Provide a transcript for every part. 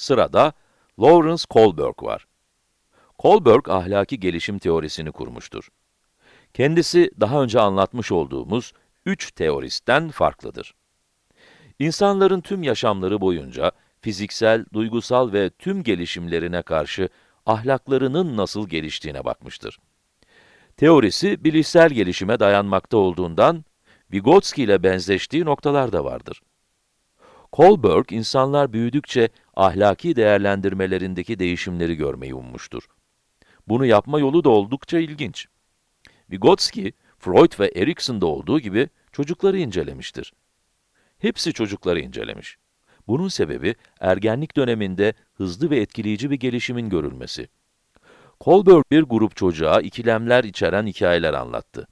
Sırada Lawrence Kohlberg var. Kohlberg ahlaki gelişim teorisini kurmuştur. Kendisi daha önce anlatmış olduğumuz üç teoristten farklıdır. İnsanların tüm yaşamları boyunca fiziksel, duygusal ve tüm gelişimlerine karşı ahlaklarının nasıl geliştiğine bakmıştır. Teorisi bilişsel gelişime dayanmakta olduğundan Vygotsky ile benzeştiği noktalar da vardır. Kohlberg, insanlar büyüdükçe ahlaki değerlendirmelerindeki değişimleri görmeyi ummuştur. Bunu yapma yolu da oldukça ilginç. Vygotsky, Freud ve Erikson'da olduğu gibi çocukları incelemiştir. Hepsi çocukları incelemiş. Bunun sebebi ergenlik döneminde hızlı ve etkileyici bir gelişimin görülmesi. Kohlberg bir grup çocuğa ikilemler içeren hikayeler anlattı.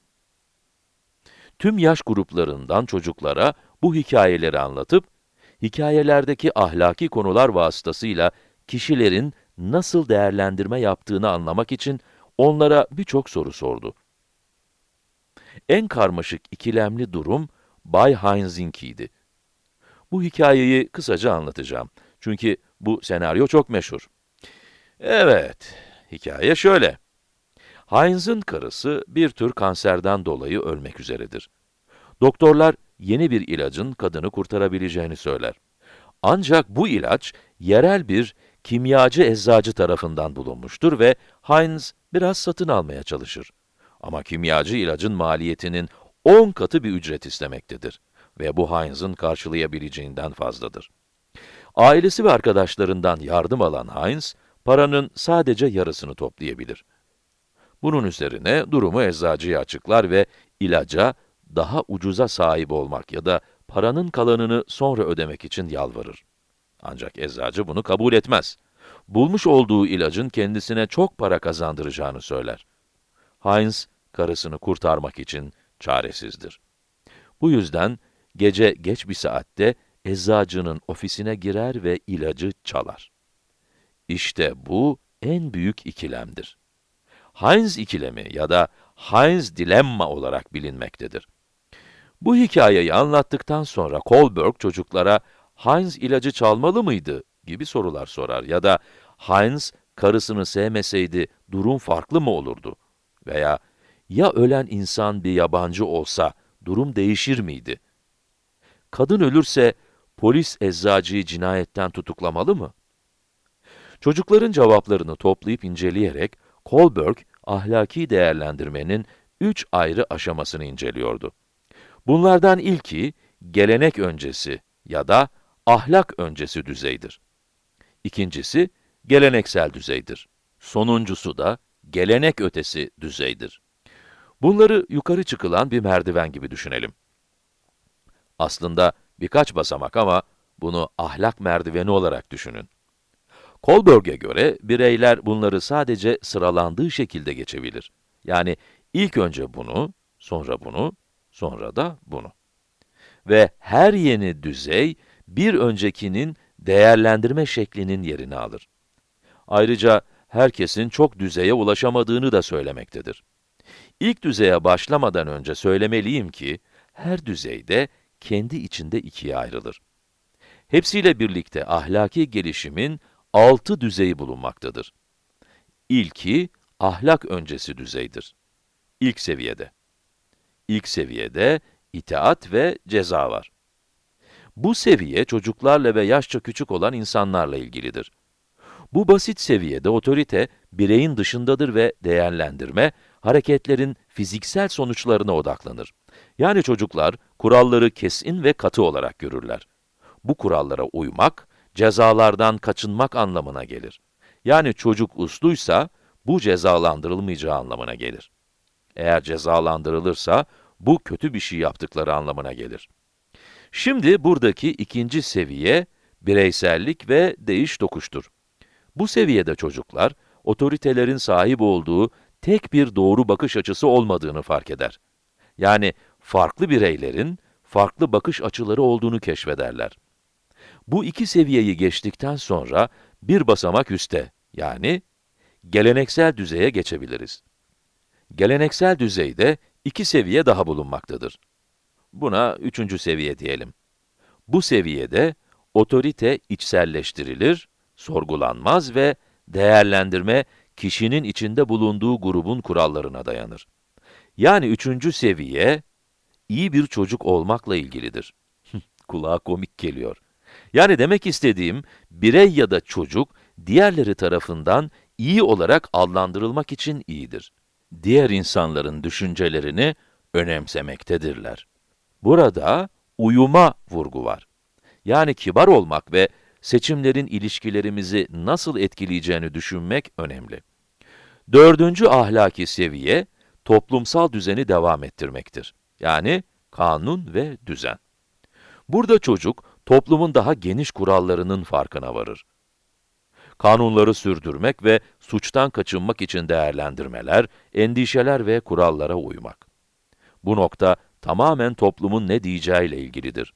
Tüm yaş gruplarından çocuklara bu hikayeleri anlatıp, hikayelerdeki ahlaki konular vasıtasıyla kişilerin nasıl değerlendirme yaptığını anlamak için onlara birçok soru sordu. En karmaşık ikilemli durum Bay Heinz'inki'ydi. Bu hikayeyi kısaca anlatacağım. Çünkü bu senaryo çok meşhur. Evet, hikaye şöyle. Heinz'ın karısı bir tür kanserden dolayı ölmek üzeredir. Doktorlar yeni bir ilacın kadını kurtarabileceğini söyler. Ancak bu ilaç yerel bir kimyacı eczacı tarafından bulunmuştur ve Heinz biraz satın almaya çalışır. Ama kimyacı ilacın maliyetinin 10 katı bir ücret istemektedir ve bu Heinz'ın karşılayabileceğinden fazladır. Ailesi ve arkadaşlarından yardım alan Heinz, paranın sadece yarısını toplayabilir. Bunun üzerine durumu eczacıya açıklar ve ilaca daha ucuza sahip olmak ya da paranın kalanını sonra ödemek için yalvarır. Ancak eczacı bunu kabul etmez. Bulmuş olduğu ilacın kendisine çok para kazandıracağını söyler. Heinz, karısını kurtarmak için çaresizdir. Bu yüzden gece geç bir saatte eczacının ofisine girer ve ilacı çalar. İşte bu en büyük ikilemdir. Heinz ikilemi ya da Heinz dilemma olarak bilinmektedir. Bu hikayeyi anlattıktan sonra Kohlberg çocuklara Heinz ilacı çalmalı mıydı gibi sorular sorar ya da Heinz karısını sevmeseydi durum farklı mı olurdu? Veya ya ölen insan bir yabancı olsa durum değişir miydi? Kadın ölürse polis eczacıyı cinayetten tutuklamalı mı? Çocukların cevaplarını toplayıp inceleyerek Kohlberg ahlaki değerlendirmenin üç ayrı aşamasını inceliyordu. Bunlardan ilki gelenek öncesi ya da ahlak öncesi düzeydir. İkincisi geleneksel düzeydir. Sonuncusu da gelenek ötesi düzeydir. Bunları yukarı çıkılan bir merdiven gibi düşünelim. Aslında birkaç basamak ama bunu ahlak merdiveni olarak düşünün. Kohlberg'e göre bireyler bunları sadece sıralandığı şekilde geçebilir. Yani ilk önce bunu, sonra bunu, sonra da bunu. Ve her yeni düzey, bir öncekinin değerlendirme şeklinin yerini alır. Ayrıca herkesin çok düzeye ulaşamadığını da söylemektedir. İlk düzeye başlamadan önce söylemeliyim ki, her düzeyde kendi içinde ikiye ayrılır. Hepsiyle birlikte ahlaki gelişimin altı düzeyi bulunmaktadır. İlki, ahlak öncesi düzeydir. İlk seviyede. İlk seviyede itaat ve ceza var. Bu seviye çocuklarla ve yaşça küçük olan insanlarla ilgilidir. Bu basit seviyede otorite, bireyin dışındadır ve değerlendirme, hareketlerin fiziksel sonuçlarına odaklanır. Yani çocuklar, kuralları kesin ve katı olarak görürler. Bu kurallara uymak, cezalardan kaçınmak anlamına gelir. Yani çocuk usluysa, bu cezalandırılmayacağı anlamına gelir. Eğer cezalandırılırsa, bu kötü bir şey yaptıkları anlamına gelir. Şimdi buradaki ikinci seviye, bireysellik ve değiş tokuştur. Bu seviyede çocuklar, otoritelerin sahip olduğu tek bir doğru bakış açısı olmadığını fark eder. Yani farklı bireylerin farklı bakış açıları olduğunu keşfederler. Bu iki seviyeyi geçtikten sonra bir basamak üste, yani geleneksel düzeye geçebiliriz. Geleneksel düzeyde iki seviye daha bulunmaktadır. Buna üçüncü seviye diyelim. Bu seviyede otorite içselleştirilir, sorgulanmaz ve değerlendirme kişinin içinde bulunduğu grubun kurallarına dayanır. Yani üçüncü seviye, iyi bir çocuk olmakla ilgilidir. Kulağa komik geliyor. Yani demek istediğim, birey ya da çocuk, diğerleri tarafından iyi olarak adlandırılmak için iyidir. Diğer insanların düşüncelerini önemsemektedirler. Burada uyuma vurgu var. Yani kibar olmak ve seçimlerin ilişkilerimizi nasıl etkileyeceğini düşünmek önemli. Dördüncü ahlaki seviye, toplumsal düzeni devam ettirmektir. Yani kanun ve düzen. Burada çocuk, toplumun daha geniş kurallarının farkına varır. Kanunları sürdürmek ve suçtan kaçınmak için değerlendirmeler, endişeler ve kurallara uymak. Bu nokta tamamen toplumun ne diyeceğiyle ilgilidir.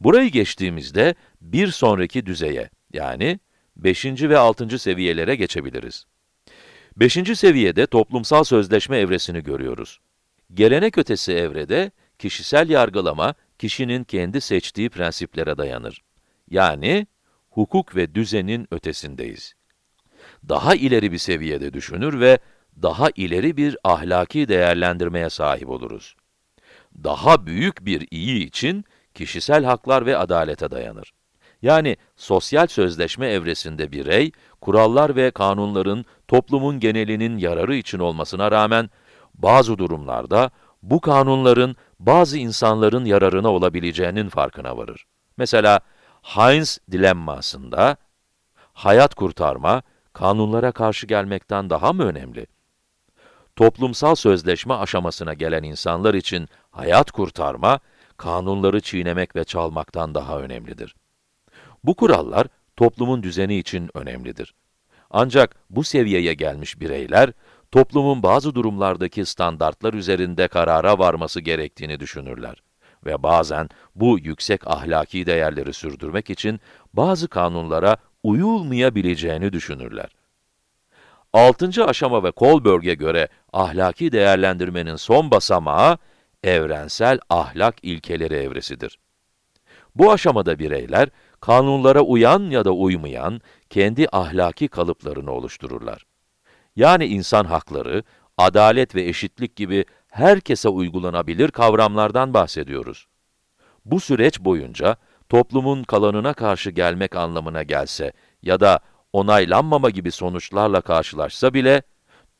Burayı geçtiğimizde bir sonraki düzeye, yani 5. ve 6. seviyelere geçebiliriz. 5. seviyede toplumsal sözleşme evresini görüyoruz. Gelenek ötesi evrede, kişisel yargılama, kişinin kendi seçtiği prensiplere dayanır. Yani, hukuk ve düzenin ötesindeyiz. Daha ileri bir seviyede düşünür ve daha ileri bir ahlaki değerlendirmeye sahip oluruz. Daha büyük bir iyi için kişisel haklar ve adalete dayanır. Yani sosyal sözleşme evresinde birey, kurallar ve kanunların toplumun genelinin yararı için olmasına rağmen, bazı durumlarda bu kanunların bazı insanların yararına olabileceğinin farkına varır. Mesela, Heinz dilemmasında, hayat kurtarma, kanunlara karşı gelmekten daha mı önemli? Toplumsal sözleşme aşamasına gelen insanlar için hayat kurtarma, kanunları çiğnemek ve çalmaktan daha önemlidir. Bu kurallar, toplumun düzeni için önemlidir. Ancak bu seviyeye gelmiş bireyler, toplumun bazı durumlardaki standartlar üzerinde karara varması gerektiğini düşünürler. Ve bazen bu yüksek ahlaki değerleri sürdürmek için bazı kanunlara uyulmayabileceğini düşünürler. Altıncı aşama ve Kohlberg'e göre ahlaki değerlendirmenin son basamağı, evrensel ahlak ilkeleri evresidir. Bu aşamada bireyler, kanunlara uyan ya da uymayan, kendi ahlaki kalıplarını oluştururlar. Yani insan hakları, adalet ve eşitlik gibi herkese uygulanabilir kavramlardan bahsediyoruz. Bu süreç boyunca, toplumun kalanına karşı gelmek anlamına gelse ya da onaylanmama gibi sonuçlarla karşılaşsa bile,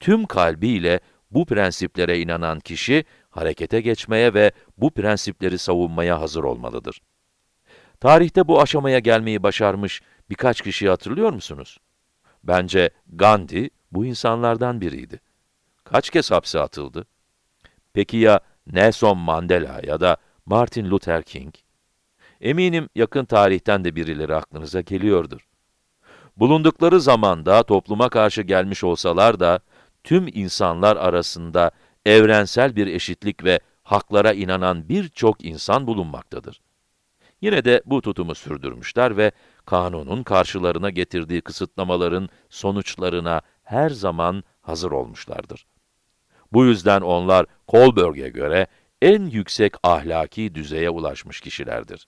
tüm kalbiyle bu prensiplere inanan kişi, harekete geçmeye ve bu prensipleri savunmaya hazır olmalıdır. Tarihte bu aşamaya gelmeyi başarmış birkaç kişiyi hatırlıyor musunuz? Bence Gandhi bu insanlardan biriydi. Kaç kez hapse atıldı? Peki ya Nelson Mandela ya da Martin Luther King? Eminim yakın tarihten de birileri aklınıza geliyordur. Bulundukları zamanda topluma karşı gelmiş olsalar da, tüm insanlar arasında evrensel bir eşitlik ve haklara inanan birçok insan bulunmaktadır. Yine de bu tutumu sürdürmüşler ve kanunun karşılarına getirdiği kısıtlamaların sonuçlarına her zaman hazır olmuşlardır. Bu yüzden onlar Kohlberg'e göre en yüksek ahlaki düzeye ulaşmış kişilerdir.